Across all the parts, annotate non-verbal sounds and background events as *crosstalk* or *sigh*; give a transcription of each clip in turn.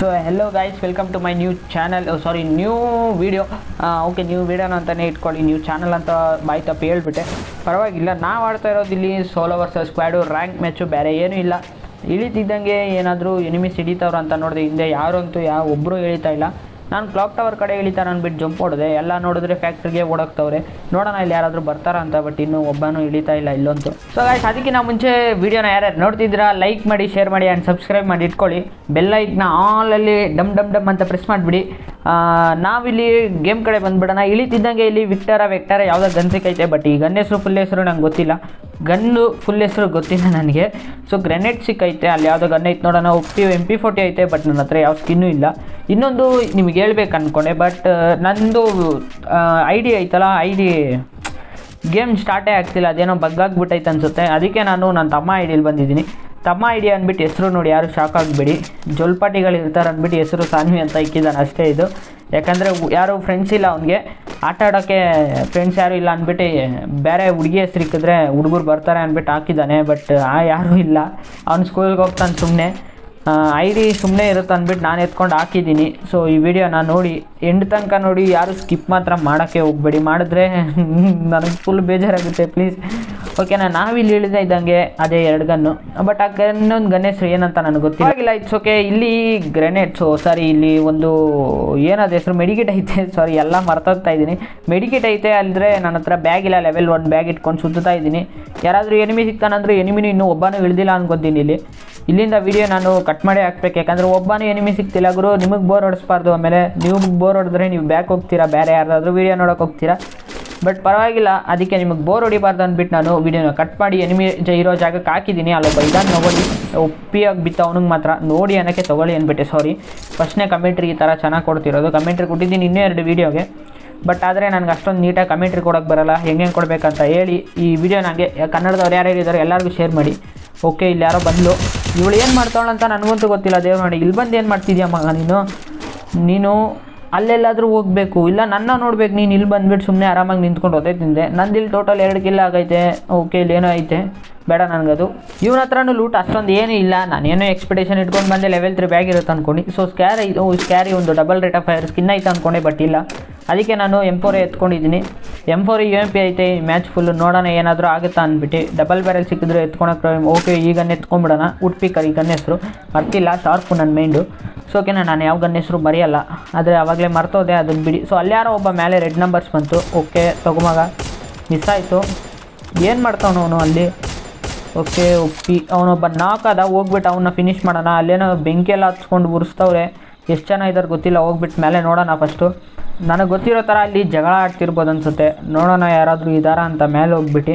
So hello guys welcome to my new channel sorry new video okay new ವೀಡಿಯೋನ ಅಂತಲೇ ಇಟ್ಕೊಳ್ಳಿ. New channel ಅಂತ ಬಾಯ್ ತಪ್ಪು ಹೇಳ್ಬಿಟ್ಟೆ. ಪರವಾಗಿಲ್ಲ, ನಾವು ಆಡ್ತಾ ಇರೋದು ಇಲ್ಲಿ solo versus squad rank match ಬೇರೆ ಏನೂ ಇಲ್ಲ. ಇಳಿತಿದ್ದಂಗೆ ಏನಾದರೂ ಎನಿಮಿಸ್ ಹಿಡಿತವ್ರು ಅಂತ ನೋಡಿದೆ, ಹಿಂದೆ ಯಾರು ಅಂತೂ ಯಾವ ಒಬ್ಬರು ಇಳಿತಾ ಇಲ್ಲ. ನಾನು ಕ್ಲಾಕ್ ಟವರ್ ಕಡೆ ಇಳಿತಾರ ಅಂದ್ಬಿಟ್ಟು ಜಂಪ್ ಹೊಡೆದೆ. ಎಲ್ಲ ನೋಡಿದ್ರೆ ಫ್ಯಾಕ್ಟ್ರಿಗೆ ಓಡಾಕ್ತವ್ರೆ. ನೋಡೋಣ ಇಲ್ಲಿ ಯಾರಾದರೂ ಬರ್ತಾರ ಅಂತ ಬಟ್ ಇನ್ನೂ ಒಬ್ಬನೂ ಇಳಿತಾ ಇಲ್ಲ ಇಲ್ಲಂತೂ ಸೊ ಗಾಯ್ಸ್ ಅದಕ್ಕಿಂತ ಮುಂಚೆ ವೀಡಿಯೋನ ಯಾರ್ಯಾರು ನೋಡ್ತಿದ್ದೀರಾ ಲೈಕ್ ಮಾಡಿ ಶೇರ್ ಮಾಡಿ ಆ್ಯಂಡ್ ಸಬ್ಸ್ಕ್ರೈಬ್ ಮಾಡಿ ಇಟ್ಕೊಳ್ಳಿ. ಬೆಲ್ಲೈಕ್ನ ಆಲಲ್ಲಿ ಡಮ್ ಡಮ್ ಡಮ್ ಅಂತ ಪ್ರೆಸ್ ಮಾಡಿಬಿಡಿ. ನಾವಿಲ್ಲಿ ಗೇಮ್ ಕಡೆ ಬಂದ್ಬಿಡೋಣ. ಇಳಿತಿದ್ದಂಗೆ ಇಲ್ಲಿ ವಿಕ್ಟರ, ವೆಕ್ಟರ ಯಾವುದೋ ಗನ್ ಸಿಕ್ಕೈತೆ ಬಟ್ ಈ ಗನ್ ಹೆಸರು, ಫುಲ್ ಹೆಸರು ನಂಗೆ ಗೊತ್ತಿಲ್ಲ. ಗನ್ನು, ಫುಲ್ ಹೆಸರು ಗೊತ್ತಿಲ್ಲ ನನಗೆ. ಸೊ ಗ್ರೆನೇಡ್ ಸಿಕ್ಕೈತೆ, ಅಲ್ಲಿ ಯಾವುದೋ ಗನ್ ಐತೆ ನೋಡೋಣ. ಒಪ್ಪಿ ಎಂ ಪಿ ಫೋರ್ಟಿ ಐತೆ ಬಟ್ ನನ್ನ ಹತ್ರ ಯಾವ ಸ್ಕಿನ್ನೂ ಇಲ್ಲ. ಇನ್ನೊಂದು ನಿಮಗೆ ಹೇಳ್ಬೇಕು ಅಂದ್ಕೊಂಡೆ ಬಟ್ ನಂದು ಐ ಡಿ ಐತಲ್ಲ ಐ ಡಿ ಗೇಮ್ ಸ್ಟಾರ್ಟೇ ಆಗ್ತಿಲ್ಲ. ಅದೇನೋ ಬಗ್ಗಾಗ್ಬಿಟ್ಟೈತೆ ಅನಿಸುತ್ತೆ. ಅದಕ್ಕೆ ನಾನು ನನ್ನ ತಮ್ಮ ಐಡಿಯಲ್ಲಿ ಬಂದಿದ್ದೀನಿ. ತಮ್ಮ ಐಡಿಯಾ ಅಂದ್ಬಿಟ್ಟು ಹೆಸರು ನೋಡಿ ಯಾರು ಶಾಕ್ ಆಗಿಬಿಡಿ. ಜೊಲ್ಪಾಟಿಗಳು ಇರ್ತಾರೆ ಅಂದ್ಬಿಟ್ಟು ಹೆಸರು ಸಾನ್ವಿ ಅಂತ ಇಕ್ಕಿದ್ದಾನೆ ಅಷ್ಟೇ ಇದು. ಯಾಕಂದರೆ ಯಾರು ಫ್ರೆಂಡ್ಸ್ ಇಲ್ಲ ಅವನಿಗೆ. ಆಟ ಆಡೋಕ್ಕೆ ಫ್ರೆಂಡ್ಸ್ ಯಾರು ಇಲ್ಲ ಅಂದ್ಬಿಟ್ಟು ಬೇರೆ ಹುಡುಗಿ ಹೆಸ್ರು ಇಕ್ಕಿದ್ರೆ ಹುಡುಗರು ಬರ್ತಾರೆ ಅಂದ್ಬಿಟ್ಟು ಹಾಕಿದ್ದಾನೆ ಬಟ್ ಆ ಯಾರೂ ಇಲ್ಲ. ಅವ್ನು ಸ್ಕೂಲ್ಗೆ ಹೋಗ್ತಾನೆ ಸುಮ್ಮನೆ ಐ ಡಿ ಸುಮ್ಮನೆ ಇರುತ್ತೆ ಅಂದ್ಬಿಟ್ಟು ನಾನು ಎತ್ಕೊಂಡು ಹಾಕಿದ್ದೀನಿ ಸೊ ಈ ವಿಡಿಯೋನ ನೋಡಿ ಎಂಡ್ ತನಕ ನೋಡಿ ಯಾರು ಸ್ಕಿಪ್ ಮಾತ್ರ ಮಾಡೋಕ್ಕೆ ಹೋಗಬೇಡಿ. ಮಾಡಿದ್ರೆ *laughs* ನನಗೆ ಫುಲ್ ಬೇಜಾರಾಗುತ್ತೆ. ಪ್ಲೀಸ್ ಓಕೆನಾ ನಾವಿಲ್ಲಿ ಇಳಿದ ಇದ್ದಂಗೆ ಅದೇ ಎರಡು ಗನ್ನು. ಬಟ್ ಆ ಗನ್ನೊಂದು ಗನ್ ಹೆಸರು ಏನಂತ ನನಗೆ ಗೊತ್ತಿಲ್ಲ. ಇಟ್ಸ್ ಓಕೆ ಇಲ್ಲಿ ಗ್ರೆನೇಡ್ಸು ಸಾರಿ ಇಲ್ಲಿ ಒಂದು ಏನದು ಹೆಸರು ಮೆಡಿಕೇಟ್ ಐತೆ ಸಾರಿ ಎಲ್ಲ ಮರ್ತೋಗ್ತಾ ಇದ್ದೀನಿ. ಮೆಡಿಕೇಟ್ ಐತೆ ಅಲ್ಲದ್ರೆ ನನ್ನ ಹತ್ರ ಬ್ಯಾಗ್ ಇಲ್ಲ ಲೆವೆಲ್ ಒನ್ ಬ್ಯಾಗ್ ಇಟ್ಕೊಂಡು ಸುತ್ತಾ ಇದ್ದೀನಿ. ಯಾರಾದರೂ ಎನಿಮಿ ಸಿಗ್ತಾನಂದ್ರೆ ಎನಿಮಿನೂ ಇನ್ನೂ ಒಬ್ಬನೂ ಇಳಿದಿಲ್ಲ ಅನ್ಕೊತೀನಿ ಇಲ್ಲಿ. ಇಲ್ಲಿಂದ ವಿಡಿಯೋ ನಾನು ಕಟ್ ಮಾಡಿ ಹಾಕ್ಬೇಕು, ಯಾಕಂದರೆ ಒಬ್ಬನೇ ಎನಿಮಿ ಸಿಗ್ತಿಲ್ಲ ಗುರು, ನಿಮಗೆ ಬೋರ್ ಹೊಡಿಸ್ಬಾರ್ದು. ಆಮೇಲೆ ನೀವು ಬೋರ್ ಹೊಡೆದ್ರೆ ನೀವು ಬ್ಯಾಕ್ ಹೋಗ್ತೀರಾ, ಬೇರೆ ಯಾರಾದರೂ ವೀಡಿಯೋ ನೋಡೋಕೆ ಹೋಗ್ತೀರಾ. ಬಟ್ ಪರವಾಗಿಲ್ಲ, ಅದಕ್ಕೆ ನಿಮಗೆ ಬೋರ್ ಹೊಡಿಬಾರ್ದು ಅಂದ್ಬಿಟ್ಟು ನಾನು ವಿಡಿಯೋನ ಕಟ್ ಮಾಡಿ ಎನಿಮಿ ಇರೋ ಜಾಗಕ್ಕೆ ಹಾಕಿದ್ದೀನಿ. ಅಲ್ಲೊಬ್ಬ ಇದನ್ನು ನೋಡಿ ಒಪ್ಪಿಯಾಗಿ ಬಿತ್ತು ಅವನಿಗೆ ಮಾತ್ರ. ನೋಡಿ ಅನ್ನೋಕ್ಕೆ ತೊಗೊಳ್ಳಿ ಅಂದ್ಬಿಟ್ಟೆ ಸಾರಿ ಫಸ್ಟ್ನೇ ಕಮೆಂಟ್ರಿ ಈ ಥರ ಚೆನ್ನಾಗಿ ಕೊಡ್ತಿರೋದು. ಕಮೆಂಟ್ರಿ ಕೊಟ್ಟಿದ್ದೀನಿ ಇನ್ನೂ ಎರಡು ವೀಡಿಯೋಗೆ ಬಟ್ ಆದರೆ ನನಗೆ ಅಷ್ಟೊಂದು ನೀಟಾಗಿ ಕಮೆಂಟ್ರಿ ಕೊಡೋಕ್ಕೆ ಬರಲ್ಲ. ಹೆಂಗೆ ಹೆಂಗೆ ಕೊಡಬೇಕಂತ ಹೇಳಿ ಈ ವಿಡಿಯೋ ನನಗೆ ಕನ್ನಡದವ್ರು ಯಾರ್ಯಾರು ಇದ್ದಾರೆ ಎಲ್ಲರಿಗೂ ಶೇರ್ ಮಾಡಿ. ಓಕೆ ಇಲ್ಲಿ ಯಾರೋ ಬಂದು ಇವಳು ಏನು ಮಾಡ್ತಾವಳಂತ ನನಗಂತೂ ಗೊತ್ತಿಲ್ಲ, ದೇವ್ರು ನೋಡಿ. ಇಲ್ಲಿ ಬಂದು ಏನು ಮಾಡ್ತಿದ್ಯಾ ಮಗ ನೀನು? ನೀನು ಅಲ್ಲೆಲ್ಲಾದರೂ ಹೋಗಬೇಕು. ಇಲ್ಲ, ನನ್ನ ನೋಡ್ಬೇಕು. ನೀನು ಇಲ್ಲಿ ಬಂದ್ಬಿಟ್ಟು ಸುಮ್ಮನೆ ಆರಾಮಾಗಿ ನಿಂತ್ಕೊಂಡು ಹೋದೆ ತಿಂದೆ. ನಂದು ಇಲ್ಲಿ ಟೋಟಲ್ ಎರಡು ಕಿಲ್ಲ ಆಗೈತೆ. ಓಕೆ ಇಲ್ಲಿ ಏನೋ ಐತೆ. ಬೇಡ ನನಗದು. ಇವನ ಹತ್ರನೂ ಲೂಟ್ ಅಷ್ಟೊಂದು ಏನೂ ಇಲ್ಲ. ನಾನೇನೋ ಎಕ್ಸ್ಪೆಕ್ಟೇಷನ್ ಇಟ್ಕೊಂಡು ಬಂದೆ. ಲೆವೆಲ್ ತ್ರೀ ಬ್ಯಾಗ್ ಇರುತ್ತೆ ಅಂದ್ಕೊಂಡು ಸೊ ಸ್ಕ್ಯಾರ್ ಓ ಸ್ಕ್ಯಾರಿ ಒಂದು double rate of fire skin ಐತೆ ಅಂದ್ಕೊಂಡೆ ಬಟ್ ಇಲ್ಲ. ಅದಕ್ಕೆ ನಾನು M four ಎತ್ಕೊಂಡಿದ್ದೀನಿ. M four U M P ಐತೆ, ಈ ಮ್ಯಾಚ್ ಫುಲ್ಲು ನೋಡೋಣ ಏನಾದರೂ ಆಗುತ್ತಾ ಅಂದ್ಬಿಟ್ಟು ಡಬಲ್ ಬ್ಯಾರಲ್ ಸಿಕ್ಕಿದ್ರು ಎತ್ಕೊಳಕ್ಕೆ ಓಕೆ ಈಗ ಎತ್ಕೊಂಡ್ಬಿಡೋಣ ಉಟ್ಪಿಕರ್ ಈ ಗನ್ ಹೆಸರು. ಮರ್ತಿಲ್ಲ ಶಾರ್ಪು ನನ್ನ ಮೈಂಡು ಸೊ ಓಕೆನಾ ನಾನು ಯಾವ ಗನ್ ಹೆಸರು ಬರೆಯಲ್ಲ ಆದರೆ ಆವಾಗಲೇ ಮರ್ತೋದೆ ಅದನ್ನು ಬಿಡಿ. ಸೊ ಅಲ್ಲಾರೋ ಒಬ್ಬ ಮೇಲೆ ರೆಡ್ ನಂಬರ್ಸ್ ಬಂತು. ಓಕೆ ತಗೊಮಗ ಮಿಸ್ ಆಯಿತು. ಏನು ಮಾಡ್ತಾವನು ಅವನು ಅಲ್ಲಿ? ಓಕೆ ಉಪ್ಪಿ. ಅವನೊಬ್ಬ ನಾಲ್ಕದ ಹೋಗ್ಬಿಟ್ಟು ಅವನ್ನ ಫಿನಿಷ್ ಮಾಡೋಣ. ಅಲ್ಲೇನೋ ಬೆಂಕಿ ಎಲ್ಲ ಹಚ್ಕೊಂಡು ಉರಿಸ್ತವ್ರೆ. ಎಷ್ಟು ಜನ ಇದ್ದಾರೆ ಗೊತ್ತಿಲ್ಲ ಹೋಗ್ಬಿಟ್ಟು ಮೇಲೆ ನೋಡೋಣ ಫಸ್ಟು ನನಗೆ ಗೊತ್ತಿರೋ ಥರ ಅಲ್ಲಿ ಜಗಳ ಆಡ್ತಿರ್ಬೋದು ಅನ್ಸುತ್ತೆ. ನೋಡೋಣ ಯಾರಾದರೂ ಇದ್ದಾರಾ ಅಂತ ಮೇಲೆ ಹೋಗ್ಬಿಟ್ಟು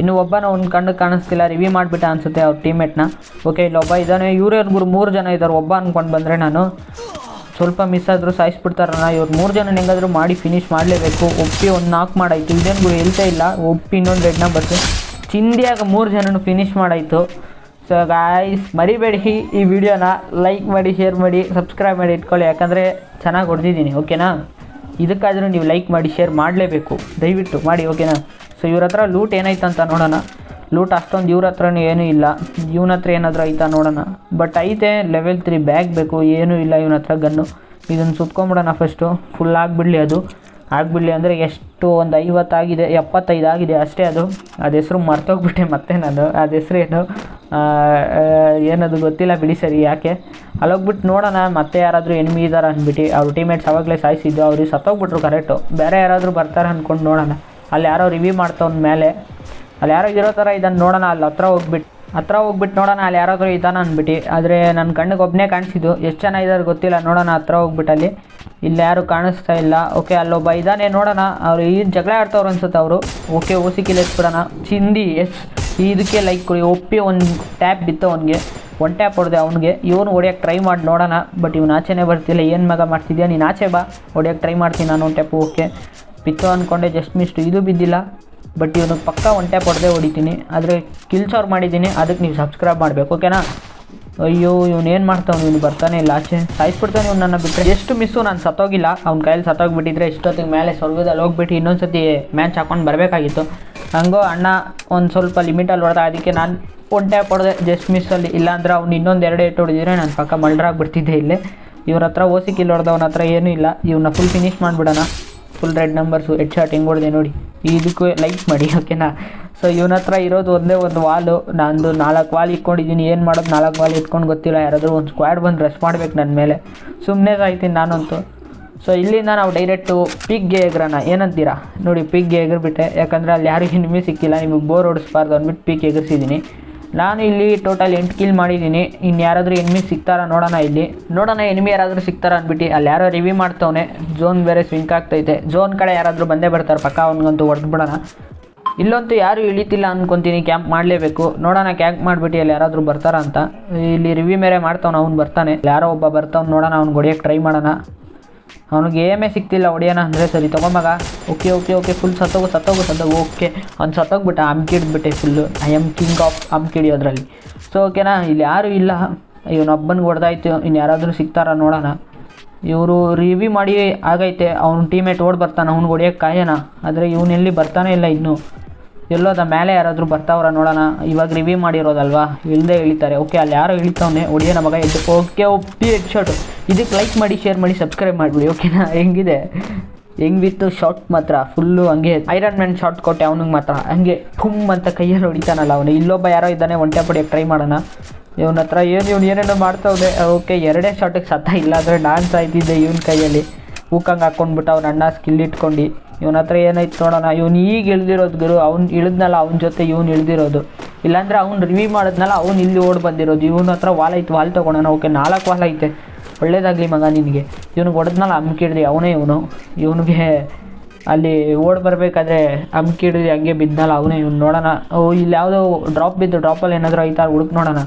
ಇನ್ನು ಒಬ್ಬನ ಒಂದು ಕಣ್ಣು ಕಾಣಿಸ್ತಿಲ್ಲ ರಿವ್ಯೂ ಮಾಡಿಬಿಟ್ಟ ಅನಿಸುತ್ತೆ ಅವ್ರ ಟೀಮೇಟ್ನ ಓಕೆ ಇಲ್ಲೊಬ್ಬ ಇದ್ದಾನೆ ಇವ್ರು ಮೂರು ಜನ ಇದ್ದಾರೆ ಒಬ್ಬ ಅಂದ್ಕೊಂಡು ಬಂದರೆ ನಾನು ಸ್ವಲ್ಪ ಮಿಸ್ ಆದರೂ ಸಾಯಿಸ್ಬಿಡ್ತಾರಣ್ಣ ಇವ್ರು ಮೂರು ಜನ ಹೆಂಗಾದರೂ ಮಾಡಿ ಫಿನಿಶ್ ಮಾಡಲೇಬೇಕು. ಒಪ್ಪಿ ಒಂದು ನಾಲ್ಕು ಮಾಡಾಯಿತು. ಇದೇನು ಗುರು ಹೇಳ್ತಾ ಇಲ್ಲ. ಒಪ್ಪಿ ಇನ್ನೊಂದು ರೆಡ್ನ ಬರ್ತು ಚಿಂದಿಯಾಗ ಮೂರು ಜನನು ಫಿನಿಶ್ ಮಾಡಾಯಿತು. ಸೊ ಗಾಯ್ಸ್ ಮರಿಬೇಡಿ ಈ ವಿಡಿಯೋನ ಲೈಕ್ ಮಾಡಿ ಶೇರ್ ಮಾಡಿ ಸಬ್ಸ್ಕ್ರೈಬ್ ಮಾಡಿ ಇಟ್ಕೊಳ್ಳಿ. ಯಾಕಂದರೆ ಚೆನ್ನಾಗಿ ಹೊಡೆದಿದ್ದೀನಿ. ಓಕೆನಾ ಇದಕ್ಕಾದರೂ ನೀವು ಲೈಕ್ ಮಾಡಿ ಶೇರ್ ಮಾಡಲೇಬೇಕು. ದಯವಿಟ್ಟು ಮಾಡಿ ಓಕೆನಾ ಸೊ ಇವ್ರ ಹತ್ರ ಲೂಟ್ ಏನಾಯ್ತು ಅಂತ ನೋಡೋಣ. ಲೂಟ್ ಅಷ್ಟೊಂದು ಇವ್ರ ಹತ್ರನೂ ಏನೂ ಇಲ್ಲ. ಇವನ ಹತ್ರ ಏನಾದರೂ ಐತಾ ನೋಡೋಣ. ಬಟ್ ಐತೆ ಲೆವೆಲ್ ತ್ರೀ ಬ್ಯಾಗ್ ಬೇಕು, ಏನೂ ಇಲ್ಲ ಇವನ ಹತ್ರ ಗನ್ನು. ಇದನ್ನು ಸುತ್ಕೊಂಬಿಡೋಣ ಫಸ್ಟು ಫುಲ್ ಆಗಿಬಿಡಲಿ ಅದು. ಆಗಿಬಿಡಲಿ ಅಂದರೆ ಎಷ್ಟು? ಒಂದು ಐವತ್ತಾಗಿದೆ, ಎಪ್ಪತ್ತೈದು ಆಗಿದೆ ಅಷ್ಟೇ ಅದು. ಅದು ಹೆಸರು ಮರ್ತೋಗ್ಬಿಟ್ಟೆ ಮತ್ತೆ ನಾನು. ಅದು ಹೆಸರು ಏನು ಏನದು ಗೊತ್ತಿಲ್ಲ ಬಿಡಿ ಸರಿ ಯಾಕೆ? ಅಲ್ಲೋಗ್ಬಿಟ್ಟು ನೋಡೋಣ, ಮತ್ತೆ ಯಾರಾದರೂ ಎನಿಮಿ ಇದ್ದಾರೆ ಅಂದ್ಬಿಟ್ಟು ಅವ್ರ ಟೀಮೇಟ್ಸ್ ಅವಾಗಲೇ ಸಾಯಿಸಿದ್ದು ಅವ್ರಿಗೆ ಸತ್ತೋಗ್ಬಿಟ್ರು ಕರೆಕ್ಟು ಬೇರೆ ಯಾರಾದರೂ ಬರ್ತಾರೆ ಅಂದ್ಕೊಂಡು ನೋಡೋಣ. ಅಲ್ಲಿ ಯಾರೋ ರಿವ್ಯೂ ಮಾಡ್ತವ್ನ ಮೇಲೆ. ಅಲ್ಲಿ ಯಾರೋ ಇರೋ ಥರ ಇದನ್ನು ನೋಡೋಣ, ಅಲ್ಲಿ ಹತ್ರ ಹೋಗ್ಬಿಟ್ಟು ಹತ್ರ ಹೋಗ್ಬಿಟ್ಟು ನೋಡೋಣ, ಅಲ್ಲಿ ಯಾರಾದರೂ ಇದ್ದಾನ ಅಂದ್ಬಿಟ್ಟು. ಆದರೆ ನನ್ನ ಕಣ್ಣಿಗೆ ಒಬ್ಬನೇ ಕಾಣಿಸಿದ್ದು. ಎಷ್ಟು ಜನ ಇದ್ದಾರೆ ಗೊತ್ತಿಲ್ಲ, ನೋಡೋಣ ಹತ್ರ ಹೋಗ್ಬಿಟ್ಟು ಅಲ್ಲಿ. ಇಲ್ಲಿ ಯಾರು ಕಾಣಿಸ್ತಾ ಇಲ್ಲ. ಓಕೆ, ಅಲ್ಲೊಬ್ಬ ಇದ್ದಾನೆ ನೋಡೋಣ. ಅವ್ರು ಈ ಜಗಳ ಆಡ್ತವ್ರು ಅನ್ಸುತ್ತೆ ಅವರು. ಓಕೆ, ಓಸಿ ಕಿಲ್ ಎತ್ಬಿಡೋಣ. ಚಿಂದಿ, ಎಸ್. ಇದಕ್ಕೆ ಲೈಕ್ ಕೊಡಿ. ಒಪ್ಪಿ ಒಂದು ಟ್ಯಾಪ್ ಬಿತ್ತು ಅವನಿಗೆ. ಒನ್ ಟ್ಯಾಪ್ ಹೊಡೆದೆ ಅವನಿಗೆ. ಇವನು ಹೊಡಿಯೋಕ್ಕೆ ಟ್ರೈ ಮಾಡಿ ನೋಡೋಣ. ಬಟ್ ಇವನು ಆಚೆನೇ ಬರ್ತಿಲ್ಲ. ಏನು ಮಗ ಮಾಡ್ತಿದ್ಯಾ? ನೀನು ಆಚೆ ಬಾ. ಹೊಡಿಯೋಕ್ಕೆ ಟ್ರೈ ಮಾಡ್ತೀನಿ ನಾನು ಒನ್ ಟ್ಯಾಪ್ ಓಕೆ ಬಿತ್ತು ಅಂದ್ಕೊಂಡೆ ಜಸ್ಟ್ ಮಿಸ್ಟ್ ಇದು ಬಿದ್ದಿಲ್ಲ. ಬಟ್ ಇವನು ಪಕ್ಕ ಒನ್ ಟ್ಯಾಪ್ ಹೊಡೆದೇ ಹೊಡಿತೀನಿ. ಆದರೆ ಕಿಲ್ಸ್ ಅವ್ರು ಮಾಡಿದ್ದೀನಿ. ಅದಕ್ಕೆ ನೀವು ಸಬ್ಸ್ಕ್ರೈಬ್ ಮಾಡಬೇಕು ಓಕೆನಾ ಅಯ್ಯೋ, ಇವನು ಏನು ಮಾಡ್ತಾವನು? ಇವನು ಬರ್ತಾನೆ ಇಲ್ಲ ಆಚೆ. ಸಾಯಿಸ್ಬಿಡ್ತಾನೆ ಇವ್ನು ನನ್ನ ಬಿಟ್ಟರೆ ಎಷ್ಟು ಮಿಸ್ಸು ನಾನು ಸತ್ತೋಗಿಲ್ಲ. ಅವ್ನ ಕೈಯಲ್ಲಿ ಸತ್ತೋಗಿಬಿಟ್ಟಿದ್ರೆ ಇಷ್ಟೊತ್ತಿಗೆ ಮೇಲೆ ಸ್ವರ್ಗದಲ್ಲಿ ಹೋಗ್ಬಿಟ್ಟು ಇನ್ನೊಂದು ಸತಿ ಮ್ಯಾಚ್ ಹಾಕೊಂಡು ಬರಬೇಕಾಗಿತ್ತು. ಹಂಗೋ ಅಣ್ಣ, ಒಂದು ಸ್ವಲ್ಪ ಲಿಮಿಟಲ್ಲಿ ಹೊಡೆದ. ಅದಕ್ಕೆ ನಾನು ಟ್ಯಾಪ್ ಹೊಡೆದೆ ಜಸ್ಟ್ ಮಿಸ್ಸಲ್ಲಿ ಇಲ್ಲಾಂದ್ರೆ ಅವ್ನು ಇನ್ನೊಂದು ಎರಡು ಏಟ್ ಹೊಡೆದಿದ್ರೆ ನಾನು ಪಕ್ಕ ಮಲ್ಡ್ರಾಗ್ಬಿಡ್ತಿದ್ದೆ ಇಲ್ಲೇ. ಇವ್ರ ಹತ್ರ ಓಸಿ ಕಿಲ್ ಹೊಡೆದವನ ಹತ್ರ ಏನೂ ಇಲ್ಲ. ಇವನ್ನ ಫುಲ್ ಫಿನಿಶ್ ಮಾಡಿಬಿಡೋಣ. Full red numbers head shot ಹೆಂಗೆ ಹೊಡೆದೆ ನೋಡಿ. ಇದಕ್ಕೂ ಲೈಕ್ ಮಾಡಿ ಓಕೆನಾ ಸೊ ಇವನ ಹತ್ರ ಇರೋದು ಒಂದೇ ಒಂದು ವಾಲು ನಾನು ನಾಲ್ಕು ವಾಲ್ ಇಟ್ಕೊಂಡಿದ್ದೀನಿ. ಏನು ಮಾಡೋದು ನಾಲ್ಕು ವಾಲ್ ಇಟ್ಕೊಂಡು ಗೊತ್ತಿಲ್ಲ. ಯಾರಾದರೂ ಒಂದು ಸ್ಕ್ವಾಡ್ ಬಂದು ರೆಸ್ಟ್ ಮಾಡ್ಬೇಕು ನನ್ನ ಮೇಲೆ. ಸುಮ್ಮನೆ ಸಾಯ್ತೀನಿ ನಾನಂತೂ. ಸೊ ಇಲ್ಲಿಂದ ನಾವು ಡೈರೆಕ್ಟು ಪಿಗ್ಗೆ ಎಗ್ರಣ. ಏನಂತೀರಾ? ನೋಡಿ ಪಿಗ್ಗೆ ಎಗರ್ಬಿಟ್ಟೆ. ಯಾಕಂದರೆ ಅಲ್ಲಿ ಯಾರಿಗೂ ನಿಮಗೆ ಸಿಕ್ಕಿಲ್ಲ. ನಿಮಗೆ ಬೋರ್ ಓಡಿಸ್ಬಾರ್ದು ಅಂದ್ಬಿಟ್ಟು ಪಿಕ್ ಎಗರ್ಸಿದ್ದೀನಿ. ನಾನು ಇಲ್ಲಿ ಟೋಟಲ್ ಎಂಟು ಕಿಲ್ ಮಾಡಿದ್ದೀನಿ. ಇನ್ನು ಯಾರಾದರೂ ಎನಿಮಿ ಸಿಗ್ತಾರಾ ನೋಡೋಣ ಇಲ್ಲಿ. ನೋಡೋಣ ಎನಿಮಿ ಯಾರಾದರೂ ಸಿಗ್ತಾರ ಅಂದ್ಬಿಟ್ಟು. ಅಲ್ಲಿ ಯಾರೋ ರಿವ್ಯೂ ಮಾಡ್ತವನೆ. ಝೋನ್ ಬೇರೆ ಸ್ವಿಂಕ್ ಆಗ್ತೈತೆ. ಝೋನ್ ಕಡೆ ಯಾರಾದರೂ ಬಂದೇ ಬರ್ತಾರೆ. ಪಕ್ಕ ಅವ್ನಿಗಂತೂ ಹೊಡೆದ್ಬಿಡೋಣ ಇಲ್ಲಂತೂ ಯಾರೂ ಇಳಿತಿಲ್ಲ ಅನ್ಕೊಂತೀನಿ. ಕ್ಯಾಂಪ್ ಮಾಡಲೇಬೇಕು. ನೋಡೋಣ ಕ್ಯಾಂಪ್ ಮಾಡಿಬಿಟ್ಟು ಅಲ್ಲಿ ಯಾರಾದರೂ ಬರ್ತಾರ ಅಂತ. ಇಲ್ಲಿ ರಿವ್ಯೂ ಮೇರೆ ಮಾಡ್ತವನ. ಅವ್ನು ಬರ್ತಾನೆ. ಯಾರೋ ಒಬ್ಬ ಬರ್ತಾವ್ನು. ನೋಡೋಣ ಅವ್ನು ಹೊಡಿಯೋಕ್ಕೆ ಟ್ರೈ ಮಾಡೋಣ. ಅವ್ನಿಗೆ ಏಮೇ ಸಿಕ್ತಿಲ್ಲ, ಹೊಡಿಯೋಣ ಅಂದರೆ ಸರಿ ತೊಗೊಂಬಾಗ ಓಕೆ ಓಕೆ ಓಕೆ ಫುಲ್ ಸತ್ತೋಗು ಸತ್ತೋಗು ಸತ್ತೋಗು, ಓಕೆ. ಅವ್ನು ಸತ್ತೋಗ್ಬಿಟ್ಟ ಅಮ್ಕಿಡ್ಬಿಟ್ಟೆ full I am king of ಅಮ್ಕಿಡಿಯೋದ್ರಲ್ಲಿ so ಓಕೆನಾ ಇಲ್ಲಿ ಯಾರೂ ಇಲ್ಲ. ಇವನೊಬ್ಬನಿಗೆ ಹೊಡೆದಾಯ್ತು ಇನ್ನು ಯಾರಾದರೂ ಸಿಗ್ತಾರಾ ನೋಡೋಣ. ಇವರು ರಿವ್ಯೂ ಮಾಡಿ ಆಗೈತೆ, ಅವ್ನ ಟೀಮೇಟ್ ಓಡ್ ಬರ್ತಾನೆ, ಅವ್ನಿಗೆ ಹೊಡಿಯೋಕ್ಕೆ ಕಾಯೋಣ. ಆದರೆ ಇವನೆಲ್ಲಿ ಬರ್ತಾನೆ ಇಲ್ಲ ಇನ್ನೂ. ಎಲ್ಲೋದ ಮೇಲೆ ಯಾರಾದರೂ ಬರ್ತಾವ್ರ ನೋಡೋಣ. ಇವಾಗ ರಿವ್ಯೂ ಮಾಡಿರೋದಲ್ವಾ? ಇಲ್ಲದೆ ಇಳಿತಾರೆ. ಓಕೆ ಅಲ್ಲಿ ಯಾರೋ ಇಳಿತಾವನೆ ಹೊಡಿಯೋಣ ಮಗ ಎದ್ದು ಓಕೆ ಒಪ್ಪಿ ಹೆಡ್ ಶಾರ್ಟ್ ಇದಕ್ಕೆ ಲೈಕ್ ಮಾಡಿ ಶೇರ್ ಮಾಡಿ ಸಬ್ಸ್ಕ್ರೈಬ್ ಮಾಡಿಬಿಡಿ ಓಕೆನಾ ಹೆಂಗಿದೆ? ಹೆಂಗಿತ್ತು? ಶಾರ್ಟ್ ಮಾತ್ರ ಫುಲ್ಲು ಹಂಗೆ. ಐರನ್ ಮ್ಯಾನ್ ಶಾರ್ಟ್ ಕೊಟ್ಟೆ ಅವನಿಗೆ ಮಾತ್ರ. ಹಂಗೆ ಫುಮ್ ಅಂತ ಕೈಯಲ್ಲಿ ಹೊಡಿತಾನಲ್ಲ ಅವನು. ಇಲ್ಲೊಬ್ಬ ಯಾರೋ ಇದ್ದಾನೆ, ಒಂಟೆ ಪಡಿಯೋಕ್ಕೆ ಟ್ರೈ ಮಾಡೋಣ. ಇವನ ಹತ್ರ ಏನು, ಇವ್ನು ಏನೇನೋ ಮಾಡ್ತಾವ್ದೆ ಓಕೆ ಎರಡೇ ಶಾರ್ಟಿಗೆ ಸತ್ತ ಇಲ್ಲ ಅಂದರೆ ನಾನು ಆಯ್ತಿದ್ದೆ ಇವನ ಕೈಯಲ್ಲಿ. ಹೂಕಂಗೆ ಹಾಕ್ಕೊಂಡ್ಬಿಟ್ಟು ಅವ್ನ ಅಣ್ಣ ಸ್ಕಿಲ್ ಇಟ್ಕೊಂಡು, ಇವನ ಹತ್ರ ಏನಾಯ್ತು ನೋಡೋಣ, ಇವ್ನು ಈಗ ಇಳ್ದಿರೋದು ಗುರು, ಅವ್ನು ಇಳಿದ್ನಲ್ಲ, ಅವ್ನ ಜೊತೆ ಇವ್ನು ಇಳ್ದಿರೋದು. ಇಲ್ಲಾಂದ್ರೆ ಅವ್ನು ರಿವ್ಯೂ ಮಾಡಿದ್ನಲ್ಲ, ಅವ್ನು ಇಲ್ಲಿ ಓಡ್ ಬಂದಿರೋದು. ಇವನ ಹತ್ರ ವಾಲ್ ಐತೆ, ವಾಲ್ ತೊಗೊಳೋಣ ಓಕೆ, ನಾಲ್ಕು ವಾಲ್ ಐತೆ. ಒಳ್ಳೇದಾಗಲಿ ಮಗ ನಿನಗೆ. ಇವನಿಗೆ ಹೊಡೆದ್ನಲ್ಲ ಅಮ್ಕಿಡ್ದು ಅವನೇ ಇವನು. ಇವನಿಗೆ ಅಲ್ಲಿ ಓಡ್ ಬರಬೇಕಾದ್ರೆ ಅಮ್ಕಿಡ್ದು ಹಂಗೆ ಬಿದ್ದನಲ್ಲ ಅವನೇ ಇವ್ನು. ನೋಡೋಣ, ಓ, ಇಲ್ಲಿ ಯಾವುದೋ ಡ್ರಾಪ್ ಬಿದ್ದು ಡ್ರಾಪಲ್ಲಿ ಏನಾದರೂ ಐತಾ, ಹುಡುಕ್ ನೋಡೋಣ.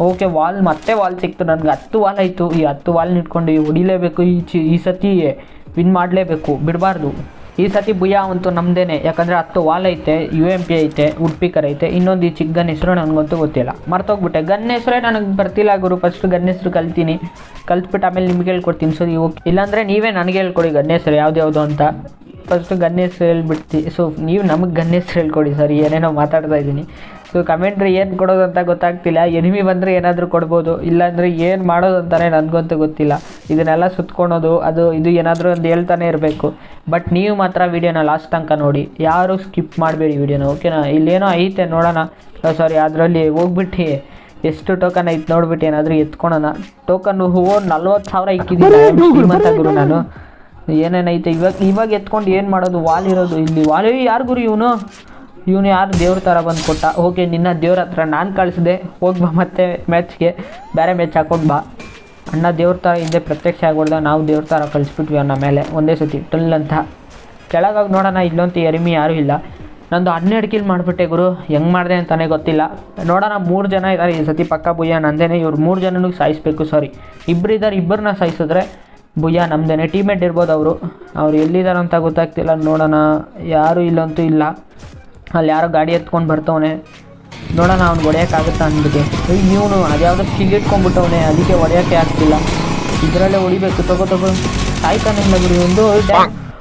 ಓಕೆ, ವಾಲ್, ಮತ್ತೆ ವಾಲ್ ಸಿಕ್ತು. ನನಗೆ ಹತ್ತು ವಾಲ್ ಆಯಿತು. ಈ ಹತ್ತು ವಾಲ್ ಇಟ್ಕೊಂಡು ಹೊಡಿಲೇಬೇಕು ಈ ಚಿ, ಈ ಸತಿ ವಿನ್ ಮಾಡಲೇಬೇಕು. ಬಿಡಬಾರ್ದು. ಈ ಸತಿ ಭಯ ಅಂತೂ ನಮ್ಮದೇನೆ ಯಾಕಂದರೆ ಹತ್ತು ವಾಲ್ ಐತೆ ಯು ಎಂ ಪಿ ಐತೆ, ಉಡ್ಪಿಕರ್ ಐತೆ. ಇನ್ನೊಂದು ಈ ಚಿಕ್ಕ ಗನ್ ಹೆಸರು ನನಗಂತೂ ಗೊತ್ತಿಲ್ಲ. ಮರ್ತೋಗ್ಬಿಟ್ಟೆ. ಗನ್ ಹೆಸರೇ ನನಗೆ ಬರ್ತಿಲ್ಲ ಗುರು. ಫಸ್ಟ್ ಗನ್ ಹೆಸರು ಕಲ್ತೀನಿ. ಕಲ್ತ್ಬಿಟ್ಟು ಆಮೇಲೆ ನಿಮ್ಗೆ ಹೇಳ್ಕೊಡ್ತೀನಿ. ಸರಿ ಓಕೆ. ಇಲ್ಲಾಂದರೆ ನೀವೇ ನನಗೆ ಹೇಳ್ಕೊಡಿ ಗನ್ ಹೆಸರು ಯಾವ್ದು ಅಂತ. ಫಸ್ಟು ಗನ್ ಹೆಸರು ಹೇಳ್ಬಿಡ್ತಿ. ಸೊ ನೀವು ನಮಗೆ ಗನ್ ಹೆಸರು ಹೇಳ್ಕೊಡಿ ಸರ್. ಏನೇನೋ ಮಾತಾಡ್ತಾ ಇದ್ದೀನಿ. ಸೊ ಕಮೆಂಟ್ರಿ ಏನು ಕೊಡೋದು ಅಂತ ಗೊತ್ತಾಗ್ತಿಲ್ಲ. ಎನಿಮಿ ಬಂದರೆ ಏನಾದರೂ ಕೊಡ್ಬೋದು. ಇಲ್ಲಾಂದರೆ ಏನು ಮಾಡೋದು ಅಂತಾನೆ ನನಗಂತೂ ಗೊತ್ತಿಲ್ಲ. ಇದನ್ನೆಲ್ಲ ಸುತ್ಕೊಳೋದು ಅದು ಇದು ಏನಾದರೂ ಒಂದು ಹೇಳ್ತಾನೆ ಇರಬೇಕು. ಬಟ್ ನೀವು ಮಾತ್ರ ವೀಡಿಯೋನ ಲಾಸ್ಟ್ ತನಕ ನೋಡಿ. ಯಾರು ಸ್ಕಿಪ್ ಮಾಡಬೇಡಿ ವೀಡಿಯೋನ ಓಕೆನಾ ಇಲ್ಲೇನೋ ಐತೆ ನೋಡೋಣ. ಸಾರಿ ಅದರಲ್ಲಿ ಹೋಗ್ಬಿಟ್ಟು. ಎಷ್ಟು ಟೋಕನ್ ಐತೆ ನೋಡ್ಬಿಟ್ಟು ಏನಾದರೂ ಎತ್ಕೊಳೋಣ. ಟೋಕನ್ ಹೂವು ನಲ್ವತ್ತು ಸಾವಿರ ಇಕ್ಕಿದ್ದೀನಿ ಗುರು ನಾನು. ಏನೇನೈತೆ? ಇವಾಗ ಇವಾಗ ಎತ್ಕೊಂಡು ಏನು ಮಾಡೋದು? ವಾಲ್ ಇರೋದು. ಇಲ್ಲಿ ವಾಲ್ ಯಾರು ಗುರು ಇವನು? ಇವನು ಯಾರು ದೇವ್ರ ಥರ ಬಂದು ಕೊಟ್ಟ? ಓಕೆ ನಿನ್ನ ದೇವ್ರ ಹತ್ರ ನಾನು ಕಳಿಸಿದೆ. ಹೋಗಿ ಬಾ ಮತ್ತೆ ಮ್ಯಾಚ್ಗೆ ಬೇರೆ ಮ್ಯಾಚ್ ಹಾಕೊಂಡು ಬಾ. ಅಣ್ಣ ದೇವ್ರ ಥರ ಹಿಂದೆ ಪ್ರತ್ಯಕ್ಷ ಆಗ್ಬಿಡ್ದ. ನಾವು ದೇವ್ರ ಥರ ಕಳಿಸ್ಬಿಟ್ವಿ ಅವನ ಮೇಲೆ. ಒಂದೇ ಸತಿ ಟಲ್ ಅಂತ ಕೆಳಗಾಗಿ ನೋಡೋಣ ಇಲ್ಲಂತೂ ಎರಿಮಿ ಯಾರೂ ಇಲ್ಲ. ನಂದು ಹನ್ನೆರಡು ಕಿಲ್ ಮಾಡಿಬಿಟ್ಟೆ ಗುರು. ಹೆಂಗೆ ಮಾಡಿದೆ ಅಂತಲೇ ಗೊತ್ತಿಲ್ಲ. ನೋಡೋಣ, ಮೂರು ಜನ ಇದ್ದಾರೆ ಈ ಸತಿ ಪಕ್ಕ ಬುಯ್ಯ ನಂದೇನೆ. ಇವ್ರು ಮೂರು ಜನನೂ ಸಾಯಿಸ್ಬೇಕು ಸಾರಿ ಇಬ್ಬರು ಇದ್ದಾರೆ ಇಬ್ಬರನ್ನ ಸಾಯಿಸಿದ್ರೆ ಬುಯ್ಯ ನಮ್ದೇನೆ. ಟೀಮೇಟ್ ಇರ್ಬೋದು ಅವರು. ಅವ್ರು ಎಲ್ಲಿದ್ದಾರೆ ಅಂತ ಗೊತ್ತಾಗ್ತಿಲ್ಲ. ನೋಡೋಣ, ಯಾರೂ ಇಲ್ಲಂತೂ ಇಲ್ಲ. ಅಲ್ಲಿ ಯಾರೋ ಗಾಡಿ ಎತ್ಕೊಂಡು ಬರ್ತವನೆ. ನೋಡೋಣ ಅವ್ನು ಹೊಡೆಯೋಕ್ಕಾಗುತ್ತಾ ಅಂದ್ಬಿಟ್ಟು. ನೀವು ಅದ್ಯಾವುದೋ ಇಟ್ಕೊಂಡ್ಬಿಟ್ಟವನೆ ಅದಕ್ಕೆ ಹೊಡೆಯೋಕ್ಕೆ ಆಗ್ತಿಲ್ಲ. ಇದರಲ್ಲೇ ಹೊಡಿಬೇಕು ತಗೋ ತಗೋ. ಸಾಯ್ತಾನಿಲ್ಲ ಗುರು ಒಂದು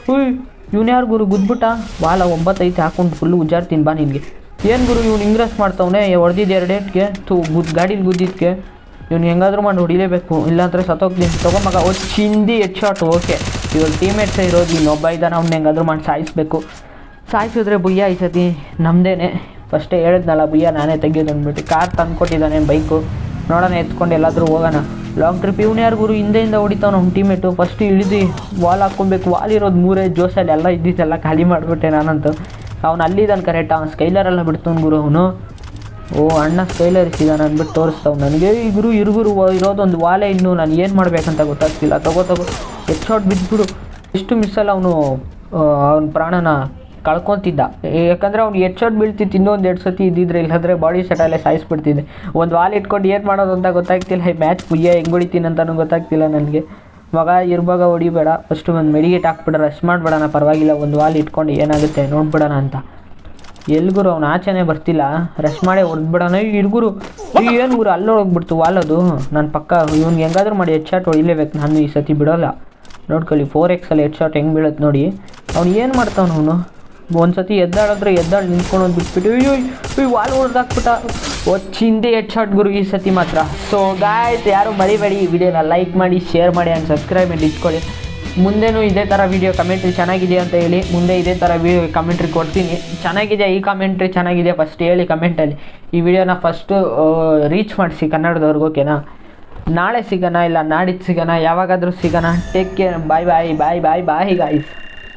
ಹುಯ್ ಇವ್ನು ಯಾರು ಗುರು ಗುದ್ಬಿಟ್ಟ? ಬಾಲ ಒಂಬತ್ತೈತೆ ಹಾಕೊಂಡು ಫುಲ್ಲು ಉಜ್ಜಾಡ್ತೀನಿ ಬಾ ನಿನಗೆ. ಏನು ಗುರು ಇವ್ನು ಇಂಗ್ರೆಸ್ ಮಾಡ್ತವನೆ ಹೊಡೆದಿದ್ದು ಎರಡೇಟ್ಗೆ ತು ಗುದ್ ಗಾಡೀಲಿ ಗುದ್ದಿದ್ದಕ್ಕೆ ಇವ್ನು ಹೆಂಗಾದರೂ ಮಾಡಿ ಹೊಡಿಲೇಬೇಕು ಇಲ್ಲಾಂದ್ರೆ ಸತ್ತೋಗ್ತೀನಿ. ತಗೊಂಬಾಗ ಓ ಚಿಂದಿ ಹೆಡ್ ಶಾಟ್ ಓಕೆ ಇವಾಗ ಟೀಮೇಟ್ಸೇ ಇರೋದು ಇನ್ನೊಬ್ಬ ಇದ್ದಾನೆ ಅವ್ನು ಹೆಂಗಾದ್ರೂ ಮಾಡಿ ಸಾಯಿಸ್ಬೇಕು. ಸಾಯಿಸಿದ್ರೆ ಬುಯ್ಯ ಈ ಸತಿ ನಮ್ಮದೇನೆ ಫಸ್ಟೇ ಹೇಳಿದ್ನಲ್ಲ ಬುಯ್ಯ ನಾನೇ ತೆಗಿಯೋದು ಅಂದ್ಬಿಟ್ಟು. ಕಾರ್ ತಂದ್ಕೊಟ್ಟಿದ್ದಾನೆ ಬೈಕು. ನೋಡೋಣ, ಎತ್ಕೊಂಡು ಎಲ್ಲಾದರೂ ಹೋಗೋಣ. ಲಾಂಗ್ ಟ್ರಿಪ್ ಇವ್ನು ಯಾರು ಗುರು? ಹಿಂದೆಯಿಂದ ಹೊಡಿತಾವ ನಮ್ಮ ಟೀಮೇಟು ಫಸ್ಟ್ ಇಳಿದು ವಾಲ್ ಹಾಕ್ಕೊಬೇಕು ವಾಲ್ ಇರೋದು ಮೂರೇ ಜೋಸಲ್ಲಿ ಎಲ್ಲ ಇದ್ದಿದ್ದೆಲ್ಲ ಖಾಲಿ ಮಾಡಿಬಿಟ್ಟೆ ನಾನಂತು. ಅವ್ನು ಅಲ್ಲಿದ್ದಾನೆ ಕರೆಕ್ಟ್ ಅವ್ನು ಸ್ಕೈಲರೆಲ್ಲ ಬಿಡ್ತವ್ನು ಗುರು ಅವನು. ಓ, ಅಣ್ಣ ಸ್ಕೈಲರ್ ಇಟ್ಟಿದ್ದಾನೆ ಅಂದ್ಬಿಟ್ಟು ತೋರಿಸ್ತಾವ್ ನನಗೆ. ಈ ಗುರು ಇರುಗುರು ಇರೋದೊಂದು ವಾಲೆ ಇನ್ನು ನಾನು ಏನು ಮಾಡಬೇಕಂತ ಗೊತ್ತಾಗ್ತಿಲ್ಲ. ತಗೋ ತಗೋ. ಹೆಡ್ ಶಾಟ್ ಬಿದ್ದುಬಿಡು ಎಷ್ಟು ಮಿಸ್ಸಲ್ಲ ಅವನು ಅವನ ಪ್ರಾಣನ. ಕಳ್ಕೊತಿದ್ದ. ಯಾಕಂದರೆ ಅವ್ನು ಶಾಟ್ ಬೀಳ್ತಿತ್ತು, ಇನ್ನೊಂದು ಎರಡು ಸತಿ ಇದ್ದಿದ್ರೆ, ಇಲ್ಲಾಂದರೆ ಬಾಡಿ ಸೆಟಲ್ಲೇ ಸಾಯಿಸ್ಬಿಡ್ತಿದ್ದೆ. ಒಂದು ವಾಲ್ ಇಟ್ಕೊಂಡು ಏನು ಮಾಡೋದು ಅಂತ ಗೊತ್ತಾಗ್ತಿಲ್ಲ. ಈ ಮ್ಯಾಚ್ ಪುಯ್ಯ ಹೆಂಗೆ ಹೊಡಿತೀನಿ ಅಂತಲೂ ಗೊತ್ತಾಗ್ತಿಲ್ಲ ನನಗೆ. ಮಗ ಇರುವಾಗ ಹೊಡಿಬೇಡ ಫಸ್ಟು ಒಂದು ಮೆಡಿಗೇಟ್ ಹಾಕ್ಬಿಡ ರಶ್ ಮಾಡಿಬಿಡೋಣ, ಪರವಾಗಿಲ್ಲ, ಒಂದು ವಾಲ್ ಇಟ್ಕೊಂಡು ಏನಾಗುತ್ತೆ, ನೋಡ್ಬಿಡೋಣ ಅಂತ. ಎಲ್ಗುರು, ಅವ್ನು ಆಚೆನೇ ಬರ್ತಿಲ್ಲ. ರಶ್ ಮಾಡಿ ಹೊಡೆದ್ಬಿಡೋಣ. ಇರ್ಗುರು ಏನು ಗುರು, ಅಲ್ಲಿ ಹೋಗ್ಬಿಡ್ತು ಅದು. ನನ್ನ ಪಕ್ಕ ಇವ್ನಿಗೆ ಹೆಂಗಾದ್ರೂ ಮಾಡಿ ಹೆಡ್ ಶಾಟ್ ಹೊಡಿಲೇಬೇಕು. ನಾನು ಈ ಸತಿ ಬಿಡೋಲ್ಲ. ನೋಡ್ಕೊಳ್ಳಿ ಫೋರ್ ಎಕ್ಸಲ್ಲಿ ಹೆಡ್ ಶಾಟ್ ಹೆಂಗೆ ಬೀಳುತ್ತೆ ನೋಡಿ. ಅವ್ನು ಏನು ಮಾಡ್ತಾವನು ಅವನು? ಒಂದ್ಸತಿ ಎದ್ದಾಡಿದ್ರೆ ಎದ್ದಾಡಿ ನಿಂತ್ಕೊಂಡು ಬಿಟ್ಬಿಟ್ಟು, ಅಯ್ಯೋ ಅಯ್ಯೋ ವಾಲ್ ಹೊಡೆದಾಕ್ಬಿಟ್ಟ ಚಿಂದೆ ಹೆಡ್ ಶಾಟ್ ಗುರು ಈ ಸತಿ ಮಾತ್ರ. ಸೊ ಗಾಯ್ಸ್ ಯಾರು ಮರಿಬೇಡಿ, ಈ ವಿಡಿಯೋನ ಲೈಕ್ ಮಾಡಿ ಶೇರ್ ಮಾಡಿ ಆ್ಯಂಡ್ ಸಬ್ಸ್ಕ್ರೈಬ್ ಮಾಡಿ ಇಟ್ಕೊಳ್ಳಿ. ಮುಂದೆನೂ ಇದೇ ಥರ ವೀಡಿಯೋ ಕಮೆಂಟ್ರಿ ಚೆನ್ನಾಗಿದೆ ಅಂತ ಹೇಳಿ, ಮುಂದೆ ಇದೇ ಥರ ವಿಡಿಯೋ ಕಮೆಂಟ್ರಿ ಕೊಡ್ತೀನಿ. ಚೆನ್ನಾಗಿದೆ ಈ ಕಮೆಂಟ್ರಿ ಚೆನ್ನಾಗಿದೆ ಫಸ್ಟ್ ಹೇಳಿ ಕಮೆಂಟಲ್ಲಿ ಈ ವಿಡಿಯೋನ ಫಸ್ಟು ರೀಚ್ ಮಾಡಿಸಿ ಕನ್ನಡದವ್ರಿಗೆ ಓಕೆನಾ ನಾಳೆ ಸಿಗೋಣ ಇಲ್ಲ ನಾಡಿದ್ದು ಸಿಗೋಣ, ಯಾವಾಗಾದರೂ ಸಿಗೋಣ. Take care bye bye bye bye bye guys